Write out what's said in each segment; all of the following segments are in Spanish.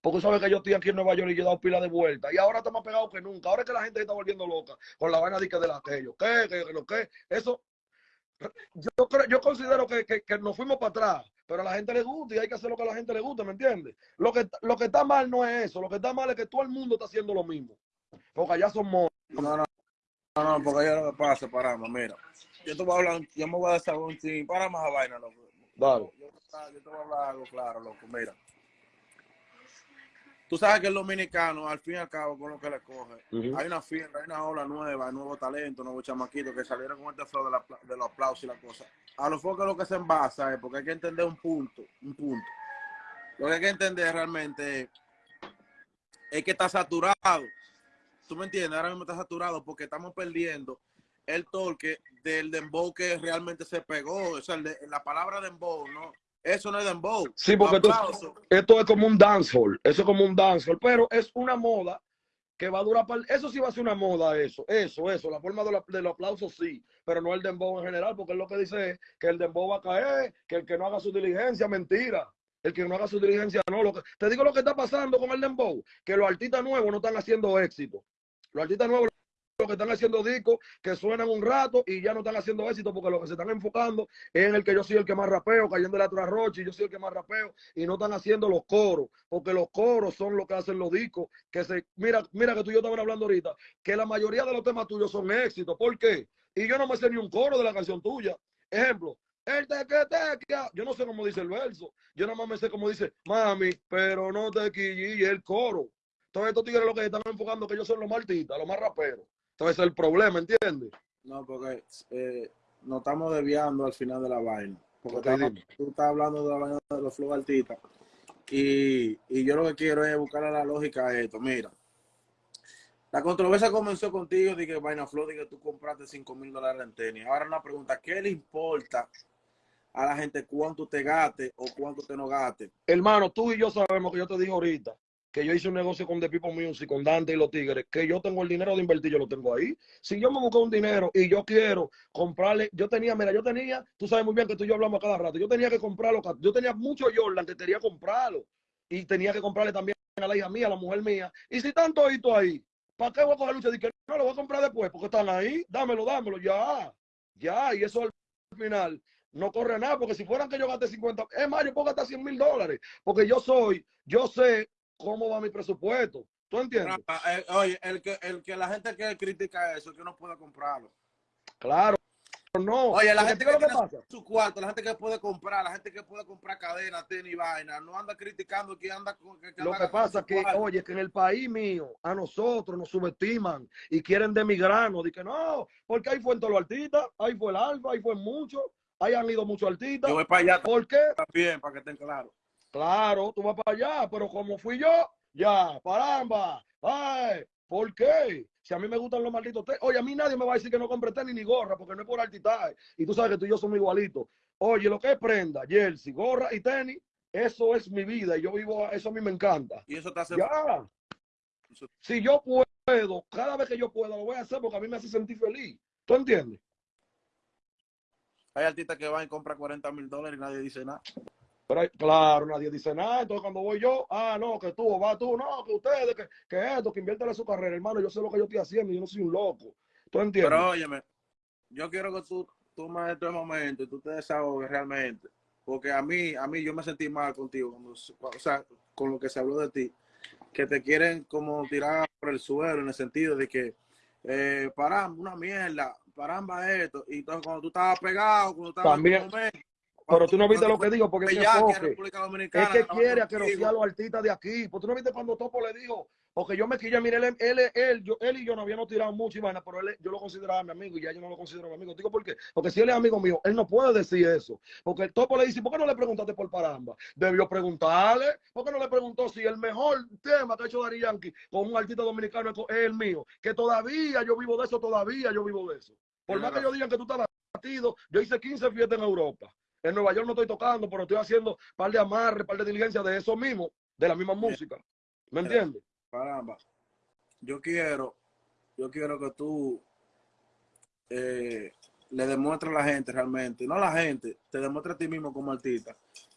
Porque sabes que yo estoy aquí en Nueva York y yo he dado pila de vuelta. Y ahora está más pegado que nunca. Ahora es que la gente está volviendo loca con la vaina de que de la aquello. ¿Qué? ¿Qué? ¿Lo qué? Eso. Yo, creo, yo considero que, que, que, nos fuimos para atrás, pero a la gente le gusta y hay que hacer lo que a la gente le gusta, ¿me entiendes? Lo que, lo que está mal no es eso, lo que está mal es que todo el mundo está haciendo lo mismo. Porque allá son monos. No, no, no, no, porque allá lo que pasa, paramos, mira. Yo te voy a hablar, yo me voy a desahogar un ching, para más a vaina, loco. Dale. Yo, yo te voy a hablar algo claro, loco, mira. Tú sabes que el dominicano, al fin y al cabo, con lo que le coge, uh -huh. hay una fiesta, hay una ola nueva, hay nuevo talento, nuevos chamaquitos que salieron con este flow de, la, de los aplausos y la cosa. A lo foco lo que se envasa es porque hay que entender un punto, un punto. Lo que hay que entender realmente es que está saturado. ¿Tú me entiendes? Ahora mismo está saturado porque estamos perdiendo el torque del dembow que realmente se pegó. O sea, de, la palabra dembow, ¿no? Eso no es dembow. Sí, porque esto, esto, es como un dancehall. Eso es como un dancehall, pero es una moda que va a durar. Eso sí va a ser una moda, eso. Eso, eso. La forma de, la, de los aplausos sí, pero no el dembow en general, porque es lo que dice es que el dembow va a caer, que el que no haga su diligencia, mentira. El que no haga su diligencia, no. Lo que, te digo lo que está pasando con el dembow, que los artistas nuevos no están haciendo éxito. Los artistas nuevos lo que están haciendo discos que suenan un rato y ya no están haciendo éxito porque lo que se están enfocando es en el que yo soy el que más rapeo, cayendo de la trasroche y yo soy el que más rapeo y no están haciendo los coros, porque los coros son lo que hacen los discos, que se, mira, mira que tú y yo estaban hablando ahorita, que la mayoría de los temas tuyos son éxitos, ¿por qué? Y yo no me sé ni un coro de la canción tuya. Ejemplo, el te que te yo no sé cómo dice el verso, yo nada más me sé cómo dice, mami, pero no te quillí el coro. Entonces estos tigres lo que están enfocando que ellos son los más artistas, los más raperos. Entonces el problema, ¿entiendes? No, porque eh, nos estamos desviando al final de la vaina. Porque okay, estamos, tú estás hablando de la vaina de los flow artistas. Y, y, yo lo que quiero es buscar la lógica a esto. Mira, la controversia comenzó contigo de que Vaina Flow, de que tú compraste 5 mil dólares en tenis. Ahora una pregunta, ¿qué le importa a la gente cuánto te gaste o cuánto te no gaste? Hermano, tú y yo sabemos que yo te dije ahorita que yo hice un negocio con The People Music, con Dante y los Tigres, que yo tengo el dinero de invertir, yo lo tengo ahí. Si yo me busco un dinero y yo quiero comprarle, yo tenía, mira, yo tenía, tú sabes muy bien que tú y yo hablamos cada rato, yo tenía que comprarlo, yo tenía mucho Jordan que quería comprarlo y tenía que comprarle también a la hija mía, a la mujer mía. Y si están toditos ahí, ¿para qué voy a coger lucha? Dije, no, lo voy a comprar después, porque están ahí, dámelo, dámelo, ya, ya, y eso al final no corre nada, porque si fueran que yo gaste 50, es más, yo puedo gastar 100 mil dólares, porque yo soy, yo sé cómo va mi presupuesto. ¿Tú entiendes? Eh, oye, el que, el que la gente que critica eso, que no puede comprarlo. Claro. No. Oye, la gente que, que pasa? su cuarto, la gente que puede comprar, la gente que puede comprar cadena, tenis y vaina, no anda criticando que anda con que, que Lo que pasa es que, cuarto. oye, que en el país mío, a nosotros nos subestiman y quieren demigrarnos. Dicen, no, porque ahí fue en todos los artistas, ahí fue el Alfa, ahí fue mucho, ahí han ido muchos artistas. Yo voy para allá. ¿Por qué? También, para que estén claros. Claro, tú vas para allá, pero como fui yo, ya, paramba. Ay, ¿por qué? Si a mí me gustan los malditos tenis. Oye, a mí nadie me va a decir que no compre tenis ni gorra, porque no es por altitaje. Y tú sabes que tú y yo somos igualitos. Oye, lo que es prenda, jersey, gorra y tenis, eso es mi vida. Y yo vivo, eso a mí me encanta. Y eso te hace. Ya. Si yo puedo, cada vez que yo pueda, lo voy a hacer porque a mí me hace sentir feliz. ¿Tú entiendes? Hay artistas que van y compran 40 mil dólares y nadie dice nada. Pero hay, claro, nadie dice nada. Entonces, cuando voy yo, ah, no, que tú, va tú, no, que ustedes, que, que esto, que invierten en su carrera, hermano. Yo sé lo que yo estoy haciendo yo no soy un loco. ¿Tú entiendes? Pero óyeme, yo quiero que tú tomes este momento y tú te desahogues realmente. Porque a mí, a mí yo me sentí mal contigo, cuando, o sea, con lo que se habló de ti. Que te quieren como tirar por el suelo en el sentido de que, eh, paramba, una mierda, paramba esto. Y entonces cuando tú estabas pegado, cuando estabas También. en momento, pero tú no viste lo que digo, porque es que, ya, Dominicana, es que quiere a que los artistas de aquí. Pues tú no viste cuando Topo le dijo, porque yo me quilla, mire, él, él, él, yo, él y yo no habíamos tirado mucho y vaina, pero él, yo lo consideraba mi amigo y ya yo no lo considero mi amigo. Digo, ¿por qué? Porque si él es amigo mío, él no puede decir eso. Porque el Topo le dice, ¿por qué no le preguntaste por Paramba? Debió preguntarle, ¿por qué no le preguntó si el mejor tema que ha hecho Dari Yankee con un artista dominicano es el mío? Que todavía yo vivo de eso, todavía yo vivo de eso. Por más que yo digan que tú estás batido, yo hice 15 fiestas en Europa. En Nueva York no estoy tocando, pero estoy haciendo par de amarre, par de diligencia de eso mismo, de la misma música. ¿Me entiendes? Caramba. Yo quiero, yo quiero que tú eh, le demuestres a la gente realmente, no a la gente, te demuestres a ti mismo como artista,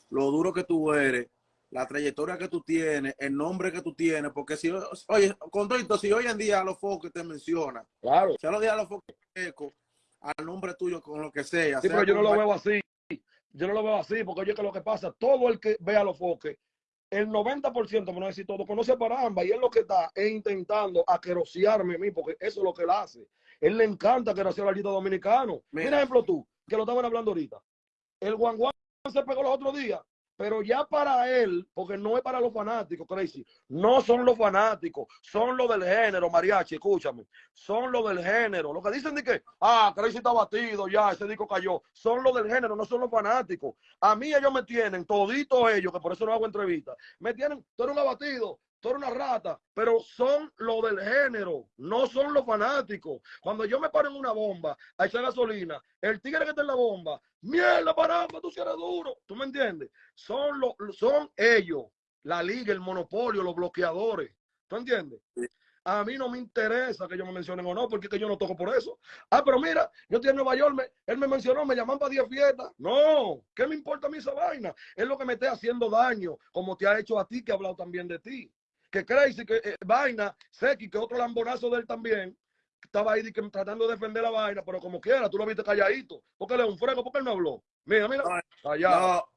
lo duro que tú eres la trayectoria que tú tienes, el nombre que tú tienes, porque si, oye, con si hoy en día a los focos te menciona, claro. si a los días a los focos al nombre tuyo con lo que sea. Sí, pero yo no lo veo así. Yo no lo veo así, porque oye que lo que pasa, todo el que ve a los foques, el 90%, por no decir todo, conoce para ambas y es lo que está es intentando aquerosearme a mí, porque eso es lo que él hace. Él le encanta aquerosear al artista dominicano. Mira, ejemplo tú, que lo estaban hablando ahorita. El guanguán se pegó los otros días pero ya para él, porque no es para los fanáticos, Crazy, no son los fanáticos, son los del género, Mariachi, escúchame, son los del género. Lo que dicen de que, ah, Crazy está batido, ya, ese disco cayó, son los del género, no son los fanáticos. A mí ellos me tienen, toditos ellos, que por eso no hago entrevistas, me tienen, tú eres un abatido, tú eres una rata, pero son los del género, no son los fanáticos. Cuando yo me paro en una bomba a echar gasolina, el tigre que está en la bomba, mierda, paramba, tú si eres duro, ¿tú me entiendes? Son, los, son ellos, la liga, el monopolio, los bloqueadores, ¿tú entiendes? A mí no me interesa que ellos me mencionen o no, porque es que yo no toco por eso. Ah, pero mira, yo estoy en Nueva York, él me mencionó, me llaman para 10 fiestas. No, ¿qué me importa a mí esa vaina? Es lo que me esté haciendo daño, como te ha hecho a ti, que ha hablado también de ti que Crazy, que eh, Vaina, Seki, que otro lambonazo de él también, estaba ahí tratando de defender la vaina, pero como quiera, tú lo viste calladito. porque le un frego? porque él no habló? Mira, mira, callado.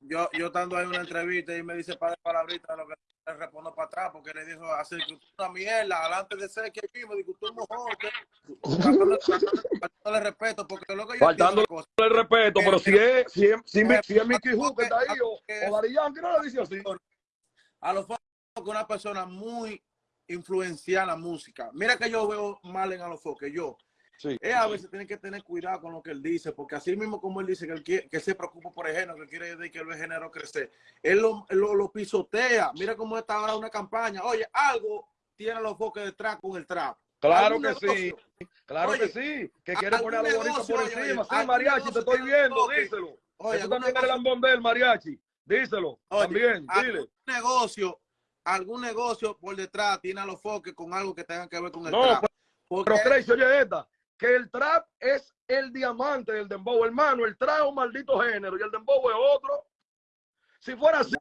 yo, yo estando ahí en una entrevista y me dice para palabritas lo que le respondo para atrás, porque le dijo así, una mierda, adelante de Seki mismo, digo, tú mejor, faltándole respeto, porque lo que yo Faltándole el respeto, pero si es, si es, si es, si es Mickey Hook que está ahí, o, o Yankee, no le dice así. A los que una persona muy influenciada en la música. Mira que yo veo mal en Alofoque, yo. Sí, él a veces tiene que tener cuidado con lo que él dice, porque así mismo como él dice que, él que se preocupa por el género, que quiere decir que el género crecer, él lo, lo, pisotea. Mira cómo está ahora una campaña. Oye, algo tiene los foques detrás con el trap. Claro que sí, claro que sí, que quiere poner a los bonitos por encima. sí, mariachi, te estoy viendo, díselo. Oye, Eso también es el lambón del mariachi, díselo, también, dile. negocio algún negocio por detrás tiene a los foques con algo que tenga que ver con el trap. Pero, pero Crazy, oye esta, que el trap es el diamante del dembow, hermano, el trap es un maldito género y el dembow es otro. Si fuera así,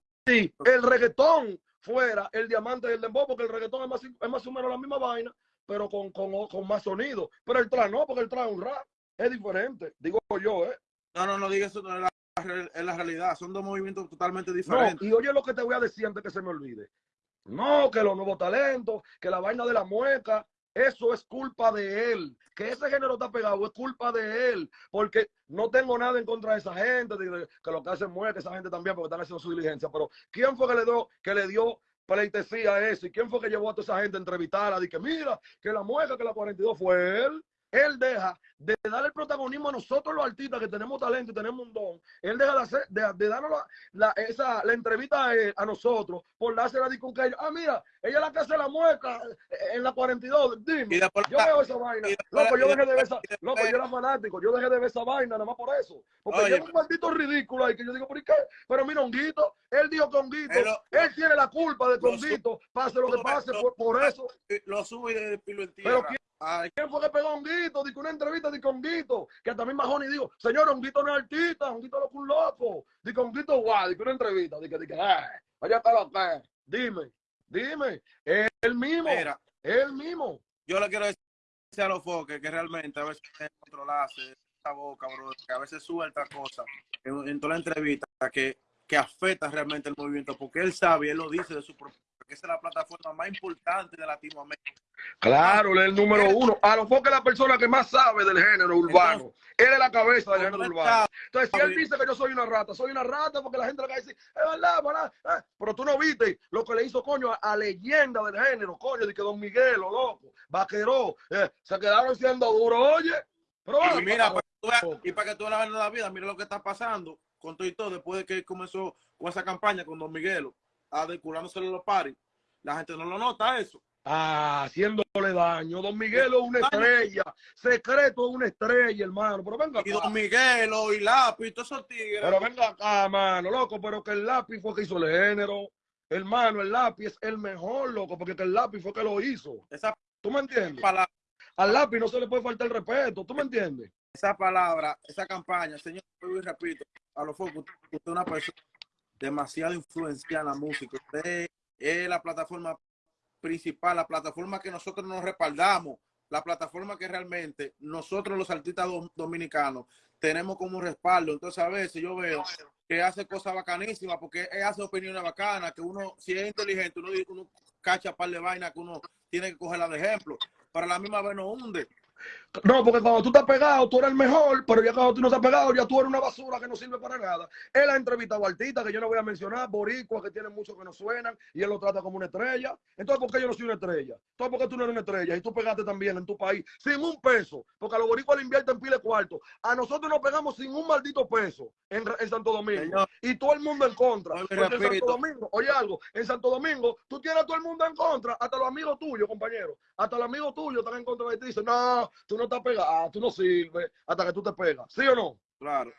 el reggaetón fuera el diamante del dembow, porque el reggaetón es más, es más o menos la misma vaina, pero con, con, con más sonido. Pero el trap no, porque el trap es un rap, es diferente, digo yo, ¿eh? No, no, no digas eso, no es la, es la realidad, son dos movimientos totalmente diferentes. y oye lo que te voy a decir antes que se me olvide. No, que los nuevos talentos, que la vaina de la mueca, eso es culpa de él. Que ese género está pegado es culpa de él. Porque no tengo nada en contra de esa gente, que lo que hacen mueca, esa gente también, porque están haciendo su diligencia. Pero ¿quién fue que le dio, que le dio pleitesía a eso? ¿Y quién fue que llevó a toda esa gente a entrevistarla? Dije, mira, que la mueca, que la 42 fue él. Él deja de dar el protagonismo a nosotros los artistas que tenemos talento y tenemos un don. Él deja de, hacer, de, darnos la, esa, la entrevista a, nosotros por dársela con que ellos, ah, mira, ella es la que hace la mueca eh, en la 42. Dime, yo veo esa vaina. Loco, yo dejé de ver esa, loco, yo era fanático, yo dejé de ver esa vaina nada más por eso. Porque yo es un maldito ridículo ahí que yo digo, ¿por qué? Pero mira, Honguito, él dijo que Honguito, él tiene la culpa de que Honguito pase lo que pase por, eso. Lo sube y de pilo en tierra. ¿Quién fue que pegó a Honguito? Dijo una entrevista de Honguito, que también Majoni dijo, señor, Honguito no es artista, Honguito es un loco. Dijo Honguito, guau, dijo una entrevista, dijo, dijo, eh, vaya a lo que, dime, dime, él mismo, Mira, él mismo. Yo le quiero decir a los foques que realmente a veces controlarse esa boca, bro, que a veces suelta cosas en, en toda la entrevista que, que afecta realmente el movimiento, porque él sabe, él lo dice de su propio que es la plataforma más importante de Latinoamérica. Claro, él es el número uno. A lo que es la persona que más sabe del género urbano. él es la cabeza del género urbano. Entonces, si él dice que yo soy una rata, soy una rata porque la gente le va a decir, es verdad, verdad. Eh, pero tú no viste lo que le hizo, coño, a, leyenda del género, coño, de que Don Miguel, lo loco, vaqueró, eh, se quedaron siendo duros, oye. Pero, y mira, y para que tú veas la vida, mira lo que está pasando con todo y todo, después de que comenzó con esa campaña con Don Miguelo adecurándose los paris. La gente no lo nota eso. Ah, haciéndole daño. Don Miguelo es una estrella. Secreto es una estrella, hermano. Pero venga acá. Y Don Miguelo y Lápiz, todos esos tigres. Pero venga acá, mano, loco. Pero que el Lápiz fue que hizo el género. Hermano, el Lápiz es el mejor, loco, porque el Lápiz fue que lo hizo. Esa ¿Tú me entiendes? Al Lápiz no se le puede faltar el respeto. ¿Tú me entiendes? Esa palabra, esa campaña, señor, y repito, a los focos, usted es una persona demasiado influenciada en la música. Usted es la plataforma principal, la plataforma que nosotros nos respaldamos, la plataforma que realmente nosotros los artistas dominicanos tenemos como respaldo. Entonces a veces yo veo que hace cosas bacanísimas porque hace opiniones bacanas, que uno, si es inteligente, uno, uno cacha par de vainas que uno tiene que cogerla de ejemplo. Para la misma vez no hunde. No, porque cuando tú estás pegado, tú eres el mejor, pero ya cuando tú no estás pegado, ya tú eres una basura que no sirve para nada. Él ha entrevistado a artistas que yo no voy a mencionar, boricuas que tienen muchos que no suenan, y él lo trata como una estrella. Entonces, ¿por qué yo no soy una estrella? Entonces, ¿por qué tú no eres una estrella? Y tú pegaste también en tu país sin un peso, porque a los boricuas le invierten pile cuarto. A nosotros nos pegamos sin un maldito peso en, Santo Domingo. Y todo el mundo en contra. en Santo Domingo, oye algo, en Santo Domingo, tú tienes a todo el mundo en contra, hasta los amigos tuyos, compañero. Hasta los amigos tuyos están en contra de ti. Dicen, no, tú no estás pegado, ah, tú no sirves hasta que tú te pegas. ¿Sí o no? Claro.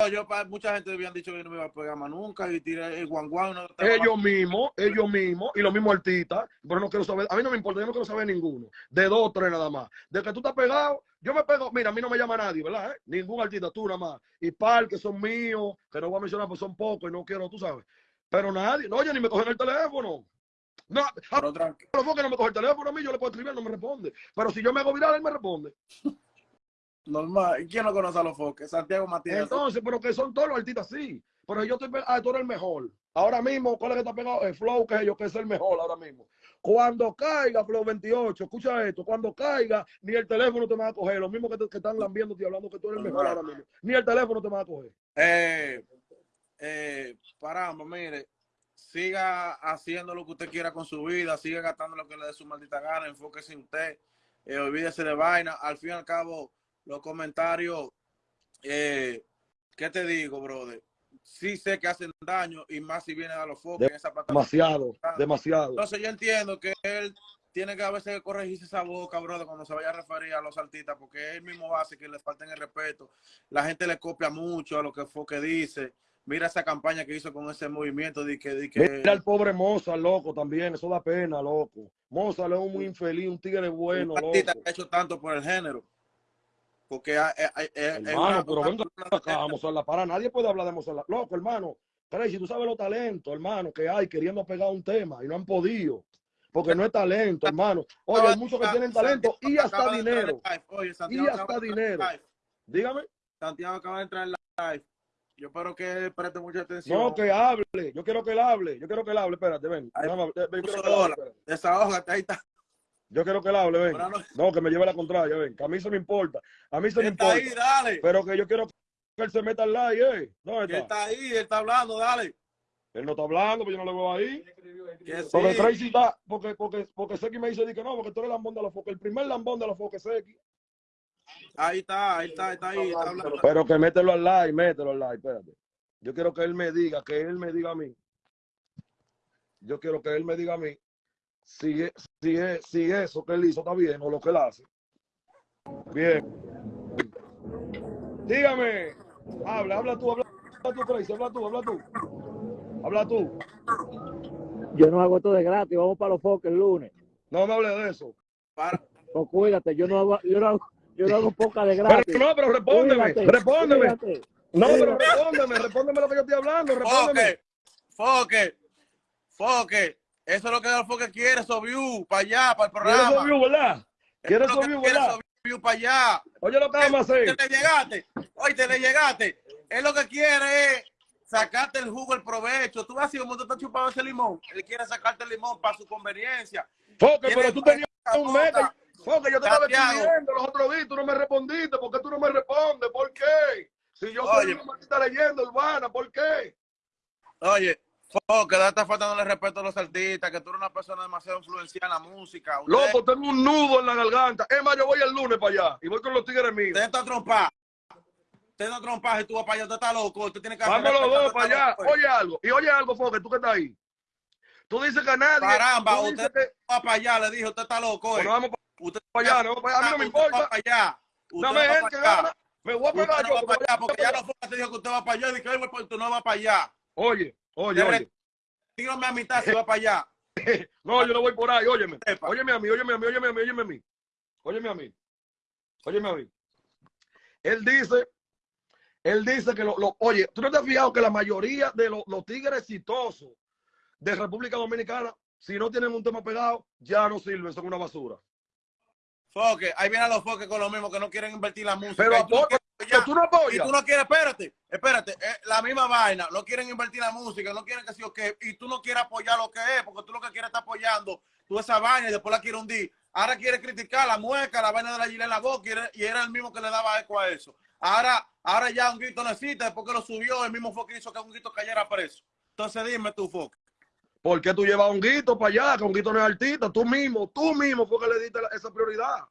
No, yo, mucha gente habían dicho que no me iba a pegar más nunca y tiré el guanguán. No ellos mismos, ellos mismos, y los mismos artistas, pero no quiero saber, a mí no me importa, yo no quiero saber ninguno. De dos o tres nada más. De que tú estás pegado, yo me pego, mira, a mí no me llama nadie, ¿verdad? Eh? Ningún artista, tú nada más. Y par que son míos, que no voy a mencionar, pues son pocos y no quiero, tú sabes. Pero nadie, no, oye, ni me cogen el teléfono. No, pero tranquilo. que no me coge el teléfono a mí, yo le puedo escribir, no me responde. Pero si yo me hago viral, él me responde. Normal. ¿Y quién no conoce a los foques? Santiago Matías. Entonces, pero que son todos los artistas, sí. Pero yo estoy, ah, tú eres el mejor. Ahora mismo, ¿cuál es que está pegado? El Flow, que es yo, que es el mejor ahora mismo. Cuando caiga Flow 28, escucha esto, cuando caiga, ni el teléfono te va a coger. Lo mismo que, te, que están lambiendo y hablando que tú eres el mejor ahora mismo. Ni el teléfono te va a coger. Eh, eh, paramos, mire siga haciendo lo que usted quiera con su vida, siga gastando lo que le dé su maldita gana, enfóquese en usted, eh, olvídese de vaina. Al fin y al cabo, los comentarios, eh, ¿qué te digo, brother? Sí sé que hacen daño y más si viene a los focos en esa plataforma. Demasiado, demasiado. Entonces yo entiendo que él tiene que a veces corregirse esa boca, brother, cuando se vaya a referir a los artistas, porque él mismo hace que le falten el respeto. La gente le copia mucho a lo que fue que dice mira esa campaña que hizo con ese movimiento de que, de que... Mira al pobre Moza, loco, también, eso da pena, loco. Moza es un muy infeliz, un tigre bueno, loco. ha hecho tanto por el género. Porque hay, hermano, pero venga acá, Mozart para nadie puede hablar de Mozart. Loco, hermano, si tú sabes los talentos, hermano, que hay queriendo pegar un tema y no han podido. Porque no es talento, hermano. Oye, hay muchos que tienen talento y hasta dinero. y hasta dinero. Dígame. Santiago acaba de entrar en live. Yo espero que él preste mucha atención. No, que hable. Yo quiero que él hable. Yo quiero que él hable. Espérate, ven. Desahógate, ahí está. Yo quiero que él hable, ven. No, que me lleve la contraria, ven. Que a mí se me importa. A mí se me importa. ahí, dale. Pero que yo quiero que él se meta al live, eh. ¿Dónde está? Él está ahí, él está hablando, dale. Él no está hablando, pero yo no lo veo ahí. Porque Tracy está, porque, porque, porque Seki me dice que no, porque tú eres el lambón de la foca. El primer lambón de la foca es Seki. Ahí está, ahí está, está ahí. Está hablando. Pero que mételo al live, mételo al live, espérate. Yo quiero que él me diga, que él me diga a mí. Yo quiero que él me diga a mí si, si, si eso que él hizo está bien o lo que él hace. Bien. Dígame. Habla, habla tú, habla tú, Tracy, habla tú, habla tú. Habla tú. Yo no hago esto de gratis, vamos para los foques el lunes. No me hable de eso. Para. Pues cuídate, yo no hago, yo no hago, yo no hago poca de gratis. Pero no, pero respóndeme, respóndeme. No, pero respóndeme, respóndeme lo que yo estoy hablando, respóndeme. Foque, foque, Eso es lo que el foque quiere, view para allá, para el programa. Quiere view, ¿verdad? Quiere view, ¿verdad? Quiere para allá. Oye, lo que vamos a hacer. Te le llegaste, oye, te le llegaste. Él lo que quiere es sacarte el jugo, el provecho. Tú vas así como tú estás chupando ese limón. Él quiere sacarte el limón para su conveniencia. Foque, pero tú tenías un meta. Foque, yo te estaba escribiendo los otros días, tú no me respondiste. ¿Por qué tú no me respondes? ¿Por qué? Si yo soy una maldita leyenda urbana, ¿por qué? Oye, que da está faltando el respeto a los artistas, que tú eres una persona demasiado influenciada en la música. Loco, tengo un nudo en la garganta. Es más, yo voy el lunes para allá y voy con los tigres míos. Te está trompa. Te está trompa y tú vas para allá, usted está loco. Usted tiene que Vamos los dos para allá. Oye algo. Y oye algo, Foque, tú que estás ahí. Tú dices que nadie. Caramba, usted va para allá, le dije, usted está loco. Bueno, vamos para, usted para allá, no, a mí no me importa. Va allá. Dame gente que gana. Me voy a pegar yo. para allá, porque ya no fue te dijo que usted va para allá. Dije, oye, pues tú no vas para allá. Oye, oye, oye. Dígame a mitad si va para allá. no, yo no voy por ahí, óyeme. Óyeme a mí, óyeme a mí, óyeme a mí, óyeme a mí. Óyeme a mí. Óyeme a mí. Él dice Él dice que, lo, oye, tú no te has fijado que la mayoría de los tigres exitosos de República Dominicana, si no tienen un tema pegado, ya no sirven, son una basura. Foque, ahí vienen los foques con lo mismo que no quieren invertir la música. Pero tú no, apoyas. Y tú no quieres, espérate, espérate, eh, la misma vaina, no quieren invertir la música, no quieren que sí o qué, y tú no quieres apoyar lo que es, porque tú lo que quieres estar apoyando tú esa vaina y después la quieres hundir. Ahora quiere criticar la mueca, la vaina de la gilet en la boca y era el mismo que le daba eco a eso. Ahora, ahora ya un grito necesita, después que lo subió, el mismo foque hizo que un grito cayera preso. Entonces dime tú, foque. ¿Por qué tú llevas a un guito para allá? Que un guito no es artista. Tú mismo, tú mismo fue que le diste esa prioridad.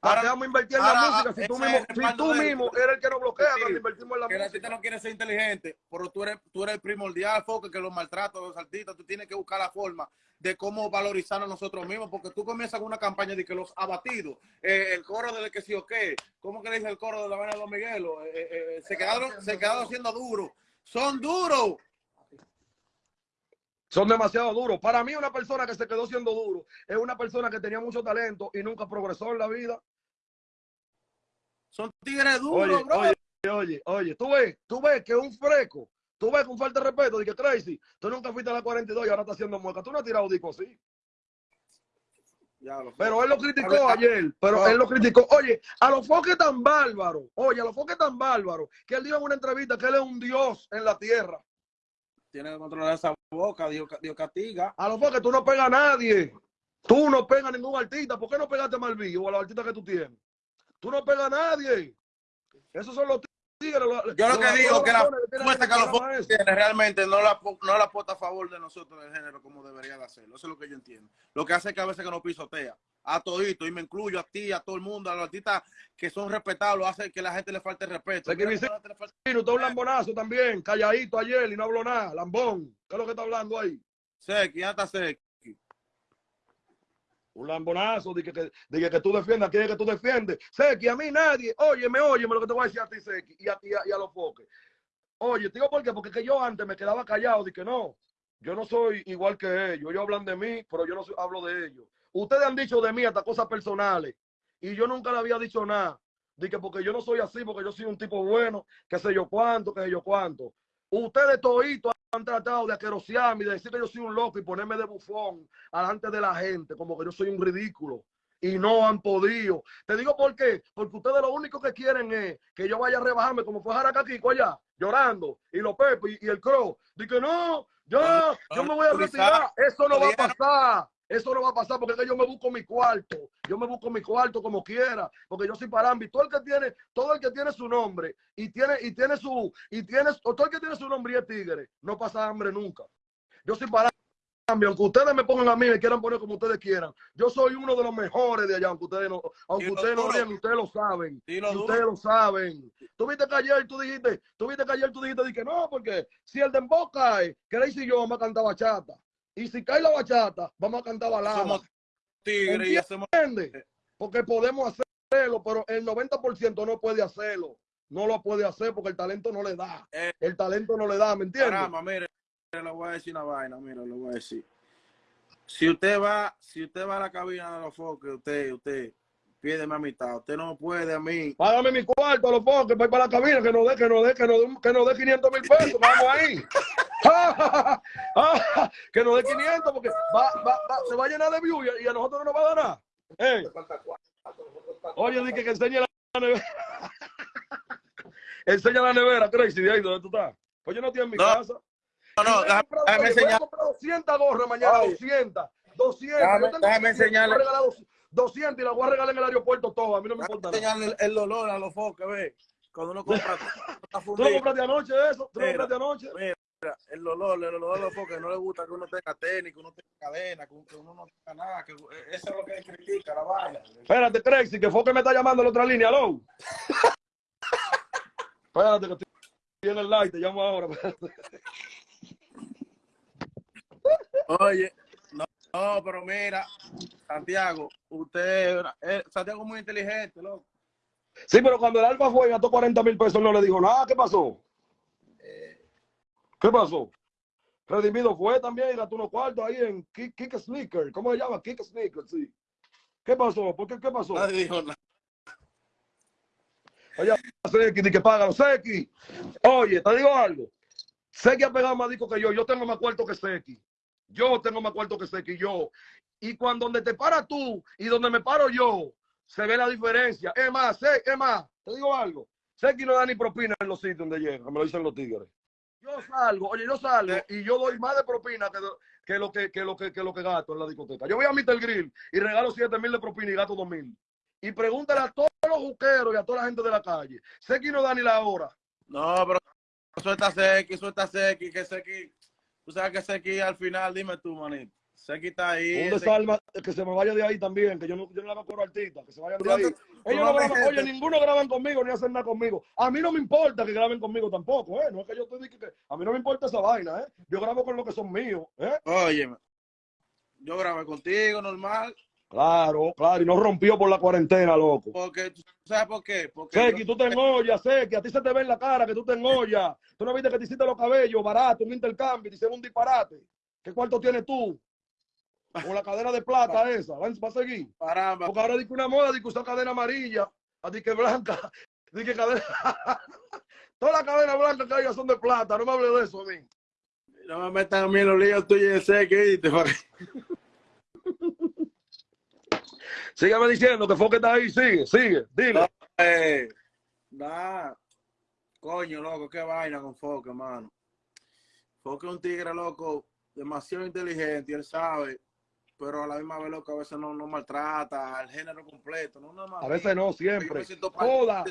Ahora vamos a invertir en la música. Si tú mismo, si tú mismo eres el que nos bloquea cuando invertimos en la música. El artista no quiere ser inteligente, pero tú eres, tú eres el primordial, foque, que los maltratos los artistas. Tú tienes que buscar la forma de cómo valorizar a nosotros mismos, porque tú comienzas con una campaña de que los abatidos, eh, el coro del que sí o qué, ¿cómo que le dice el coro de la vaina de Don Miguelo? Eh, eh, se quedaron, se quedaron siendo duros. Son duros son demasiado duros. Para mí, una persona que se quedó siendo duro es una persona que tenía mucho talento y nunca progresó en la vida. Son tigres duros, bro. Oye, oye, oye, tú ves, tú ves que un freco, tú ves con falta de respeto, que Crazy, tú nunca fuiste a la 42 y ahora estás haciendo mueca. Tú no has tirado disco así. pero él lo criticó ayer, pero él lo criticó. Oye, a los foques tan bárbaros, oye, a los foques tan bárbaros, que él dijo en una entrevista que él es un dios en la tierra tiene que controlar esa boca, Dios, castiga. A lo mejor que tú no pegas a nadie. Tú no pegas a ningún artista. ¿Por qué no pegaste a Malvillo o a los artistas que tú tienes? Tú no pegas a nadie. Esos son los tigres. Yo lo que digo que la muestra que los tiene realmente no la, no la aporta a favor de nosotros del género como debería de hacerlo. Eso es lo que yo entiendo. Lo que hace es que a veces que nos pisotea a todito, y me incluyo a ti, a todo el mundo, a los artistas que son respetados, hace que la gente le falte respeto. que está un lambonazo también, calladito ayer y no habló nada, lambón. ¿Qué es lo que está hablando ahí? Seki, ya está Seki. Un lambonazo, de que, de que, tú defiendas, quiere que tú defiendes. Seki, a mí nadie, óyeme, óyeme lo que te voy a decir a ti, Seki, y a ti y a, los foques. Oye, digo por qué, porque que yo antes me quedaba callado, de que no, yo no soy igual que ellos, ellos hablan de mí, pero yo no hablo de ellos. Ustedes han dicho de mí hasta cosas personales y yo nunca le había dicho nada. Dije, porque yo no soy así, porque yo soy un tipo bueno, que sé yo cuánto, que sé yo cuánto. Ustedes toditos han tratado de aquerosearme y de decir que yo soy un loco y ponerme de bufón delante de la gente, como que yo soy un ridículo. Y no han podido. Te digo por qué. Porque ustedes lo único que quieren es que yo vaya a rebajarme como fue Jaracaquico allá, llorando. Y los Pepe y, el Crow. Dije, no, yo, yo me voy a retirar. Eso no va a pasar. Eso no va a pasar porque yo me busco mi cuarto. Yo me busco mi cuarto como quiera, porque yo soy parambi. Todo el que tiene, todo el que tiene su nombre y tiene, y tiene su, y tiene, todo el que tiene su nombre y es tigre, no pasa hambre nunca. Yo soy parambi. Aunque ustedes me pongan a mí me quieran poner como ustedes quieran, yo soy uno de los mejores de allá, aunque ustedes no, aunque ustedes no vean, ustedes lo saben. ustedes lo saben. Tú viste que ayer tú dijiste, tú viste que ayer tú dijiste que no, porque si el de cae, que y yo me cantaba bachata. Y si cae la bachata, vamos a cantar balada. Somos tigres y hacemos... Porque podemos hacerlo, pero el 90% no puede hacerlo. No lo puede hacer porque el talento no le da. Eh, el talento no le da, ¿me entiendes? Caramba, mire, le voy a decir una vaina, mira, le voy a decir. Si usted va, si usted va a la cabina de los foques, usted, usted, pídeme a mitad. Usted no puede a mí. Págame mi cuarto a los foques, voy para la cabina, que no dé, que no dé, que no dé, que no dé 500 mil pesos. Vamos ahí. que nos dé 500 porque va, va, va, se va a llenar de views y, a nosotros no nos va a dar nada. Eh. Oye, dije que enseñe la nevera. enseña la nevera, Tracy, de ahí donde tú estás. Pues yo no estoy en mi casa. No, no, déjame, déjame enseñar. Voy a 200 gorras mañana, 200. 200. Déjame, déjame enseñarle. 200 y la voy a regalar en el aeropuerto todo. A mí no me importa. Enseñarle el, el dolor a los foques, ve. Cuando uno compra. ¿Tú lo compraste anoche eso? ¿Tú lo compraste anoche? Mira el dolor, el dolor de porque no le gusta que uno tenga tenis, que uno tenga cadena, que uno no tenga nada, que eh, eso es lo que critica, la vaina. Espérate, Trexy, que Foque me está llamando la otra línea, ¿aló? espérate, que estoy en el light, te llamo ahora. Oye, no, no, pero mira, Santiago, usted, eh, Santiago es muy inteligente, loco. Sí, pero cuando el Alfa fue y gastó 40 mil pesos, no le dijo nada, ¿qué pasó? ¿Qué pasó? Redimido fue también y gastó unos cuartos ahí en Kick, Sneaker. ¿Cómo se llama? Kick Sneaker, sí. ¿Qué pasó? ¿Por qué? ¿Qué pasó? Nadie dijo nada. Oye, Seki, di que págalo. Seki, oye, te digo algo. Seki ha pegado más disco que yo. Yo tengo más cuarto que Seki. Yo tengo más cuarto que Seki, yo. Y cuando donde te paras tú y donde me paro yo, se ve la diferencia. Es más, es más, te digo algo. Seki no da ni propina en los sitios donde llega, me lo dicen los tigres. Yo salgo, oye, yo salgo y yo doy más de propina que, que, lo, que, que, lo, que, que lo que gasto en la discoteca. Yo voy a Mr. Grill y regalo 7 mil de propina y gasto 2 mil. Y pregúntale a todos los juqueros y a toda la gente de la calle. Seki no da ni la hora. No, pero suelta Seki, suelta Seki, que Seki, tú sabes que Seki al final, dime tú, manito. Seki está ahí. Un desalma, que se me vaya de ahí también, que yo no, yo no le hago coro artista, que se vayan de ahí. Ellos no graban, oye, ninguno graban conmigo ni hacen nada conmigo. A mí no me importa que graben conmigo tampoco, ¿eh? No es que yo te diga que a mí no me importa esa vaina, ¿eh? Yo grabo con lo que son míos, ¿eh? Oye, yo grabé contigo, normal. Claro, claro, y no rompió por la cuarentena, loco. Porque, ¿sabes por qué? Porque Seki, tú te engollas, Seki, a ti se te ve en la cara que tú te engollas. Tú no viste que te hiciste los cabellos barato, un intercambio, te hicieron un disparate. ¿Qué cuarto tienes tú? Con la cadena de plata esa, ¿va a seguir? Caramba. Porque ahora dice una moda, dice usar cadena amarilla, a ti que blanca, di que cadena... Todas las cadenas blancas que hay son de plata, no me hable de eso a mí. No me metan a mí los líos tuyos de Seki, te Sígueme diciendo que fue que está ahí, sigue, sigue, dile. Eh, nah. Coño, loco, qué vaina con Foque, hermano. Foque es un tigre, loco, demasiado inteligente, y él sabe, pero a la misma vez, loco, a veces no, no maltrata al género completo. No, no, a veces no, siempre. Toda.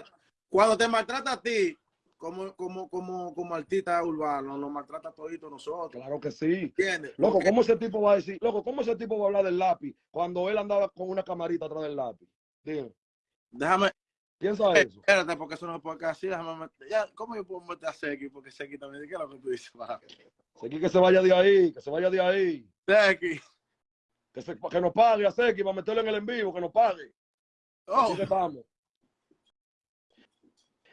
Cuando te maltrata a ti, como, como, como, como artista urbano, nos maltrata todito nosotros. Claro que sí. ¿Entiendes? Loco, ¿cómo ese tipo va a decir? Loco, ¿cómo ese tipo va a hablar del lápiz cuando él andaba con una camarita atrás del lápiz? Dime. Déjame. Piensa eh, eso. Espérate, porque eso no puede quedar así. Déjame meter. Ya, ¿Cómo yo puedo meter a Seki? Porque Seki también. ¿Qué es lo que tú dices? Seki que se vaya de ahí, que se vaya de ahí. Seki. Que, se, que nos pague a Seki para meterlo en el en vivo, que nos pague. Oh. Así que estamos.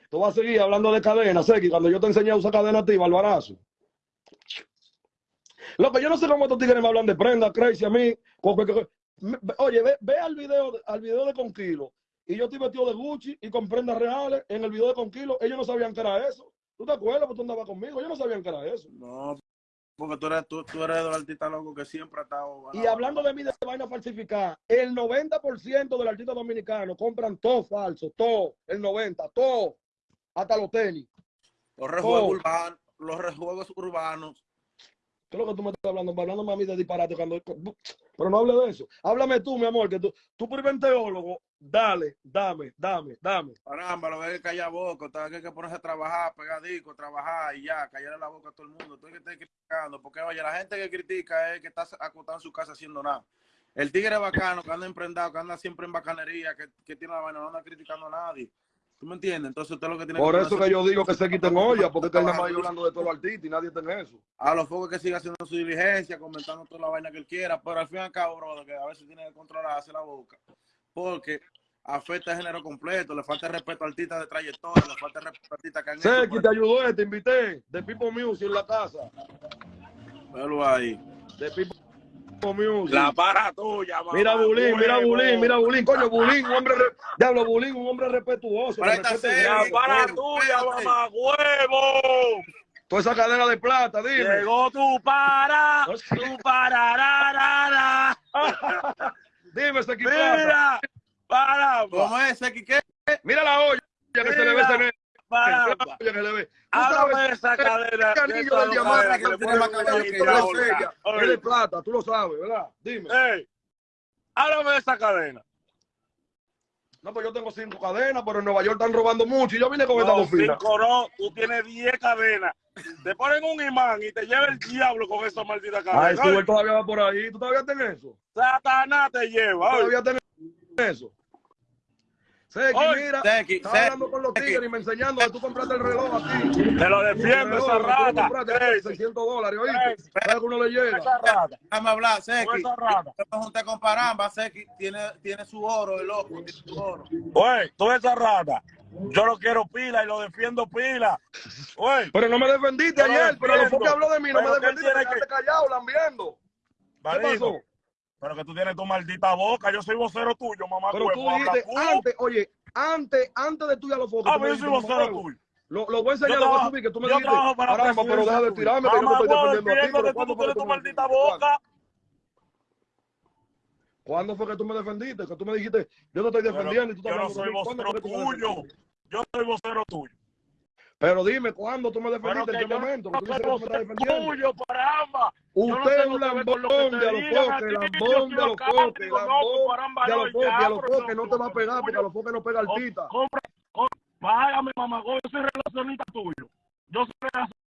Tú vas a seguir hablando de cadena, Seki, cuando yo te enseñé a usar cadena a ti, Barbarazo. Loco, yo no sé cómo estos tigres me hablan de prenda, crazy a mí. Oye, ve, ve, al video al video de Conquilo. Y yo estoy vestido de Gucci y con prendas reales en el video de Conquilo. Ellos no sabían que era eso. ¿Tú te acuerdas? Porque tú andabas conmigo. Ellos no sabían que era eso. No, porque tú eres, tú, tú eres el artista loco que siempre ha estado... Y hablando de mí de vaina falsificada, el 90% del artista dominicano compran todo falso, todo, el 90, todo hasta los tenis. Los rejuegos urbanos, los rejuegos urbanos. ¿Qué es lo que tú me estás hablando? Hablando de disparate cuando. Pero no hable de eso. Háblame tú, mi amor, que tú, tú por teólogo, dale, dame, dame, dame. Caramba, lo que hay que callar boca, hay que ponerse a trabajar, pegadico, trabajar y ya, callar la boca a todo el mundo. Tú que estar criticando, porque oye, la gente que critica es que está acostado en su casa haciendo nada. El tigre bacano que anda emprendado, que anda siempre en bacanería, que, que tiene la vaina, no anda criticando a nadie. ¿Tú me entiendes? Entonces usted lo que tiene Por que eso que yo digo que se quiten olla, porque está nada más hablando de todo los artistas y nadie tiene eso. A los focos que siga haciendo su diligencia, comentando toda la vaina que él quiera, pero al fin y al cabo, brother, que a veces tiene que controlarse la boca. Porque afecta el género completo, le falta respeto a artistas de trayectoria, le falta respeto a artistas que han hecho. que te ayudó, te invité, de Pipo Music en la casa. Velo ahí. De Music. La para tuya, mamá. Mira Bulín, mira Bulín, mira Bulín. Coño, Bulín, un hombre, diablo Bulín, un hombre respetuoso. Para esta serie, la para tuya, mamá, huevo. Toda esa cadena de plata, dime. Llegó tu para, tu para, Dime, ese Mira, para. ¿Cómo es ese qué? Mira la olla que se le ve ve. Háblame esa cadena. El anillo del diamante que le pone más cabello Es de plata, tú lo sabes, ¿verdad? Dime. Ey, háblame de esa cadena. No, pues yo tengo cinco cadenas, pero en Nueva York están robando mucho y yo vine con esta No, bofina. cinco no, tú tienes diez cadenas. Te ponen un imán y te lleva el diablo con esa maldita Ay, cadena. tú él todavía va por ahí. ¿Tú todavía tienes eso? Satanás te lleva. ¿Tú todavía tienes eso? Seki, mira, Seki, estaba Seki, hablando con los tigres y me enseñando que tú compraste el reloj aquí. Te lo defiendo, esa rata. Ey, 600 dólares, ¿oíste? ¿Sabes que uno le llega? Esa rata. Déjame hablar, Seki. Esa rata. Yo me junté con Paramba, Seki tiene, tiene su oro, el loco, tiene su oro. Oye, tú esa rata. Yo lo quiero pila y lo defiendo pila. Oye, Pero no me defendiste Te lo ayer, pero lo que habló de mí, no Pero me defendiste, tiene te que- quedaste callado, lambiendo. ¿Qué pasó? Pero que tú tienes tu maldita boca. Yo soy vocero tuyo, mamá. Pero tú dijiste antes, oye, antes, antes de tú y a los fotos. Ah, yo soy vocero "Mamá, tuyo. Lo, lo voy a enseñar, lo voy a subir, que tú me dijiste, caramba, pero deja de tirarme, que yo no estoy defendiendo a ti, entiendo pero que ¿cuándo tú fue que tienes tu maldita boca. ¿Cuándo fue que tú me defendiste? Que tú me dijiste, yo te estoy defendiendo y tú yo no soy mí. ¿Cuándo vocero tuyo. Yo soy vocero tuyo. Pero dime, ¿cuándo tú me defendiste? ¿En qué yo momento? no Que tú me estás tuyo. Yo no Usted es un lambón de a los foques, lambón de a los foques, lambón de a los foques, a los foques, no te va a pegar porque a los foques no pega altita. Págame, mamá, yo soy relacionista tuyo. Yo soy